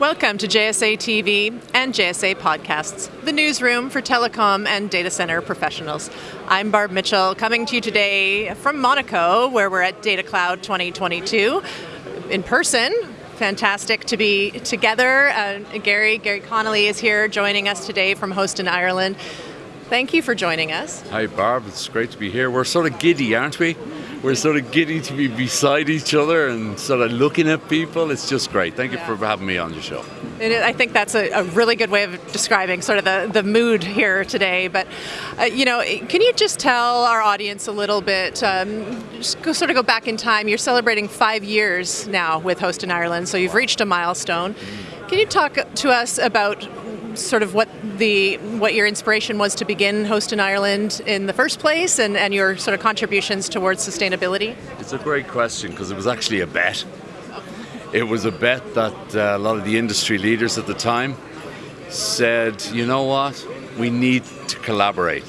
Welcome to JSA TV and JSA Podcasts, the newsroom for telecom and data center professionals. I'm Barb Mitchell, coming to you today from Monaco, where we're at Data Cloud 2022 in person. Fantastic to be together. Uh, Gary, Gary Connolly is here joining us today from Host in Ireland. Thank you for joining us. Hi Barb, it's great to be here. We're sort of giddy, aren't we? We're sort of getting to be beside each other and sort of looking at people. It's just great. Thank you for having me on your show. I think that's a, a, really good way of describing sort of the, the mood here today. But, uh, you know, can you just tell our audience a little bit, um, just go, sort of go back in time. You're celebrating five years now with Host in Ireland, so you've reached a milestone. Can you talk to us about sort of what the what your inspiration was to begin Host in Ireland in the first place and, and your sort of contributions towards sustainability? It's a great question because it was actually a bet. It was a bet that uh, a lot of the industry leaders at the time said, you know what, we need to collaborate.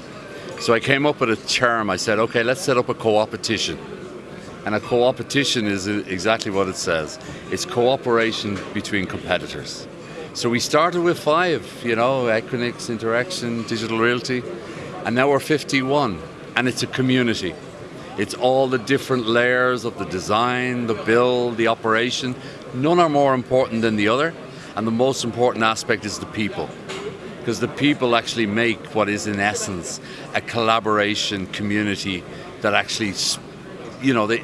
So I came up with a term. I said, okay, let's set up a co-opetition. And a co-opetition is exactly what it says. It's cooperation between competitors. So we started with five, you know, Equinix, Interxion, Digital Realty, and now we're 51, and it's a community. It's all the different layers of the design, the build, the operation. None are more important than the other, and the most important aspect is the people. Because the people actually make what is in essence a collaboration community that actually, you know, they,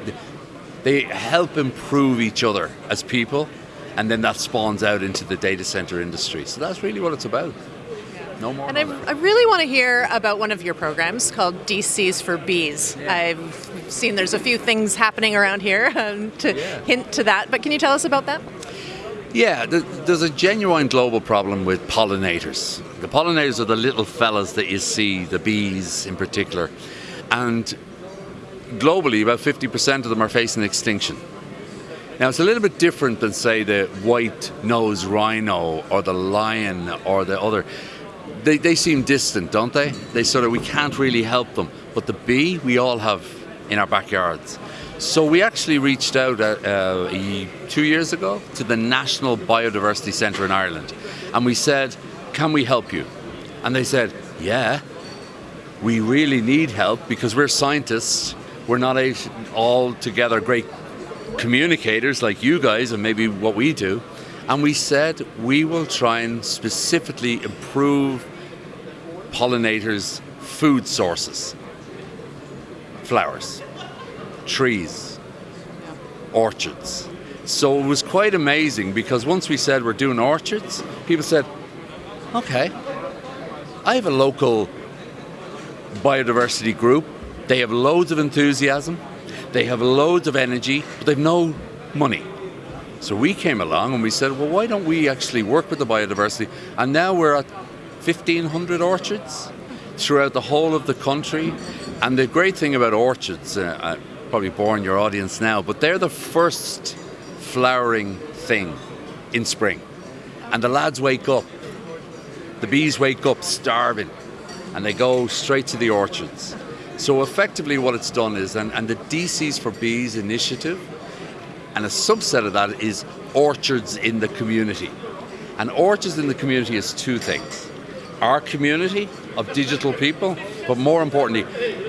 they help improve each other as people and then that spawns out into the data center industry. So that's really what it's about. No more. And I, I, really want to hear about one of your programs called DCs for Bees. Yeah. I've seen there's a few things happening around here um, to yeah. hint to that, but can you tell us about that? Yeah, there's a genuine global problem with pollinators. The pollinators are the little fellas that you see, the bees in particular. And globally, about 50% of them are facing extinction. Now it's a little bit different than say the white-nosed rhino or the lion or the other. They, they seem distant, don't they? They sort of, we can't really help them. But the bee, we all have in our backyards. So we actually reached out uh, uh, two years ago to the National Biodiversity Centre in Ireland. And we said, can we help you? And they said, yeah, we really need help because we're scientists. We're not all together great communicators like you guys and maybe what we do, and we said we will try and specifically improve pollinators' food sources. Flowers, trees, orchards. So it was quite amazing because once we said we're doing orchards, people said, okay, I have a local biodiversity group. They have loads of enthusiasm. They have loads of energy, but they've no money. So we came along and we said, well, why don't we actually work with the biodiversity? And now we're at 1,500 orchards throughout the whole of the country. And the great thing about orchards, uh, I probably boring your audience now, but they're the first flowering thing in spring. And the lads wake up, the bees wake up starving, and they go straight to the orchards. So effectively what it's done is, and, and the DCs for Bees initiative, and a subset of that is orchards in the community. And orchards in the community is two things. Our community of digital people, but more importantly,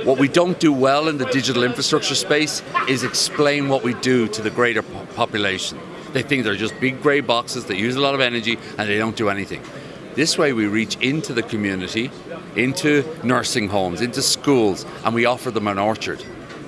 what we don't do well in the digital infrastructure space is explain what we do to the greater population. They think they're just big grey boxes that use a lot of energy and they don't do anything. This way we reach into the community, into nursing homes, into schools, and we offer them an orchard.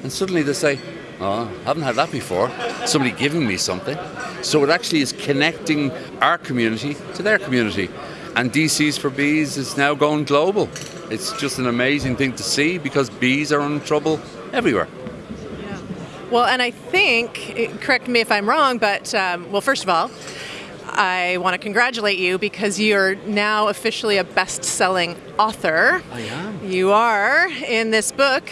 And suddenly they say, oh, I haven't had that before. Somebody giving me something. So it actually is connecting our community to their community. And DCs for Bees is now going global. It's just an amazing thing to see because bees are in trouble everywhere. Well, and I think, correct me if I'm wrong, but um, well, first of all, I want to congratulate you because you're now officially a best-selling author. I am. You are in this book,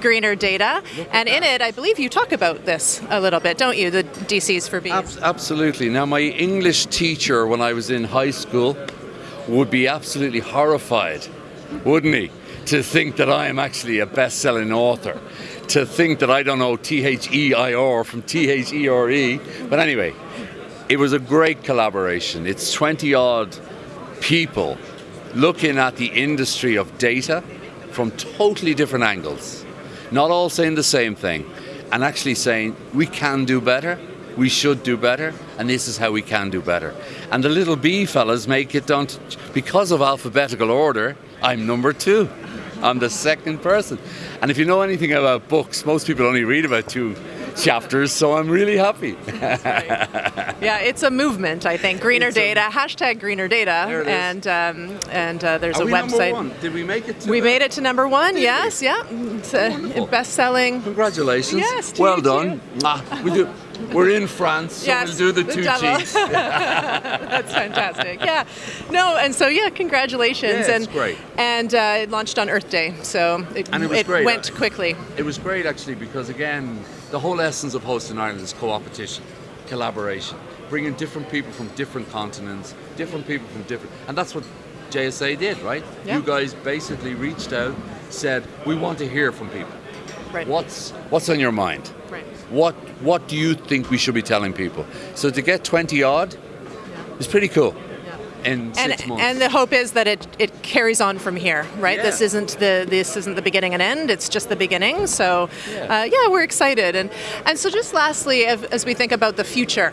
Greener Data, and in it, I believe you talk about this a little bit, don't you? The DCs for bees. Ab absolutely. Now, my English teacher when I was in high school would be absolutely horrified, wouldn't he, to think that I am actually a best-selling author. To think that I don't know T H E I R from T H E R E. But anyway, It was a great collaboration. It's 20 odd people looking at the industry of data from totally different angles, not all saying the same thing, and actually saying we can do better, we should do better, and this is how we can do better. And the little B fellas make it down to, because of alphabetical order, I'm number two. I'm the second person. And if you know anything about books, most people only read about two chapters, so I'm really happy. yeah, it's a movement, I think. Greener It's a- data, hashtag greener data, There it is. and um, and uh, there's Are a we number website. one? Did we make it? To We the- made it to number one. Did yes, yeah. It's a best-selling. Congratulations. Yes, well done. Ah, we do. We're in France, so Yes, we'll do the, the two double. cheeks. That's fantastic. Yeah. No, and so yeah, congratulations. Yeah, and great. and uh, it launched on Earth Day, so it, And it was great. went quickly. It was great actually because again, the whole essence of Host in Ireland is co-opetition, collaboration, bringing different people from different continents, different people from different, and that's what JSA did, right? Yeah. You guys basically reached out, said we want to hear from people. Right. What's what's on your mind? Right. What what do you think we should be telling people? So to get twenty odd is pretty cool. In And, six months. and the hope is that it, it carries on from here, right? Yeah. This isn't the this isn't the beginning and end. It's just the beginning. So, Yeah. uh, yeah, we're excited. And and so just lastly, as, as we think about the future,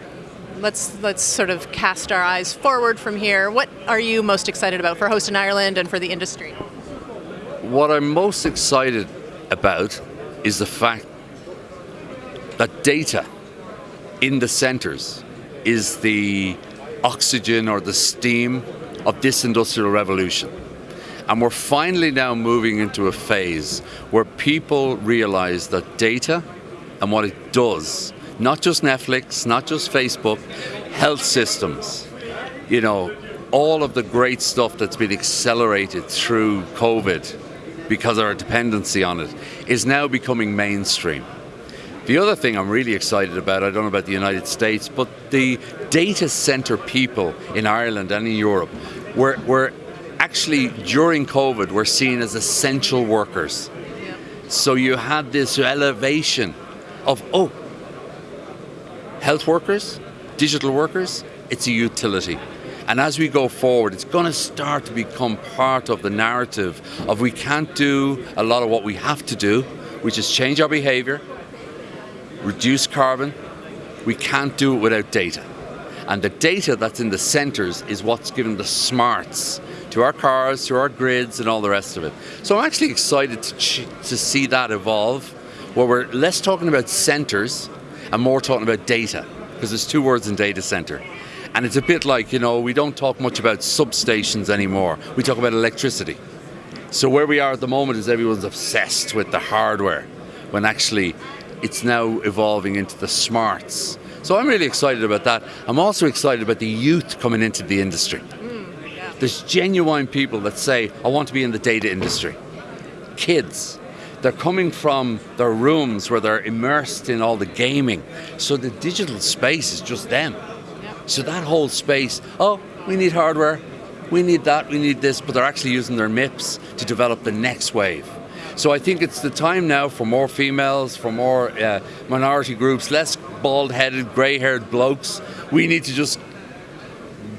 let's let's sort of cast our eyes forward from here. What are you most excited about for Host in Ireland and for the industry? What I'm most excited about is the fact that data in the centres is the oxygen or the steam of this industrial revolution. And we're finally now moving into a phase where people realize that data and what it does, not just Netflix, not just Facebook, health systems, you know, all of the great stuff that's been accelerated through COVID because of our dependency on it is now becoming mainstream. The other thing I'm really excited about, I don't know about the United States, but the data center people in Ireland and in Europe were, were actually, during COVID, were seen as essential workers. So you had this elevation of, oh, health workers, digital workers, it's a utility. And as we go forward, it's going to start to become part of the narrative of we can't do a lot of what we have to do, which is change our behavior, reduce carbon. We can't do it without data. And the data that's in the centres is what's given the smarts to our cars, to our grids, and all the rest of it. So I'm actually excited to, to see that evolve, where we're less talking about centres and more talking about data, because there's two words in data centre. And it's a bit like, you know, we don't talk much about substations anymore. We talk about electricity. So where we are at the moment is everyone's obsessed with the hardware, when actually it's now evolving into the smarts. So I'm really excited about that. I'm also excited about the youth coming into the industry. Mm, There's genuine people that say, I want to be in the data industry. Kids. They're coming from their rooms where they're immersed in all the gaming. So the digital space is just them. So that whole space, oh, we need hardware, we need that, we need this, but they're actually using their MIPS to develop the next wave. So I think it's the time now for more females, for more uh, minority groups, less bald-headed, grey-haired blokes. We need to just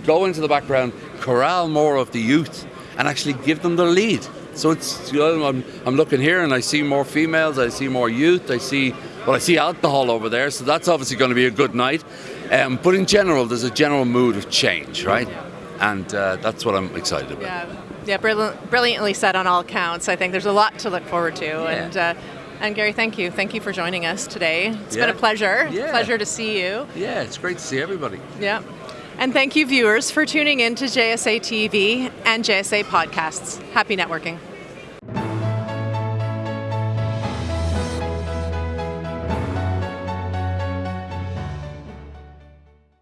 go into the background, corral more of the youth, and actually give them the lead. So it's you know, I'm, I'm looking here and I see more females, I see more youth, I see well I see alcohol over there, so that's obviously going to be a good night. Um, but in general, there's a general mood of change, right? And uh, that's what I'm excited about. Yeah, yeah, brilliant, brilliantly said on all counts. I think there's a lot to look forward to, and uh, and Gary, thank you, thank you for joining us today. It's been a pleasure, Yeah. pleasure to see you. Yeah, it's great to see everybody. Yeah, and thank you, viewers, for tuning in to JSA TV and JSA podcasts. Happy networking.